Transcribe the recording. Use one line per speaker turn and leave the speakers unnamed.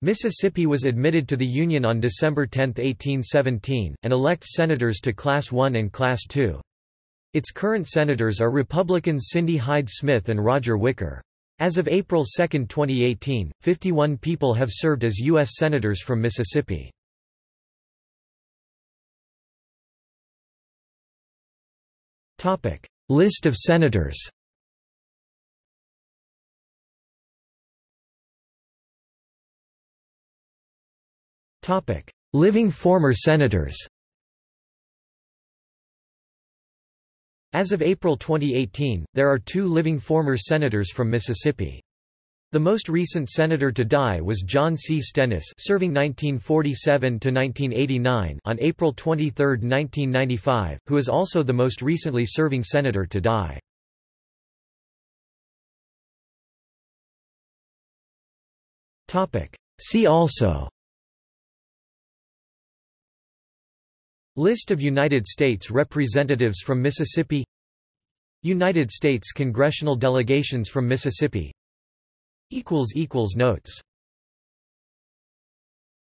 Mississippi was admitted to the Union on December 10, 1817, and elects senators to Class I and Class II. Its current senators are Republicans Cindy Hyde Smith and Roger Wicker. As of April 2, 2018, 51 people have served as U.S. Senators from Mississippi. List of senators Living former senators As of April 2018, there are two living former senators from Mississippi. The most recent senator to die was John C. Stennis serving 1947–1989 on April 23, 1995, who is also the most recently serving senator to die. See also List of United States Representatives from Mississippi. United States congressional delegations from Mississippi. Notes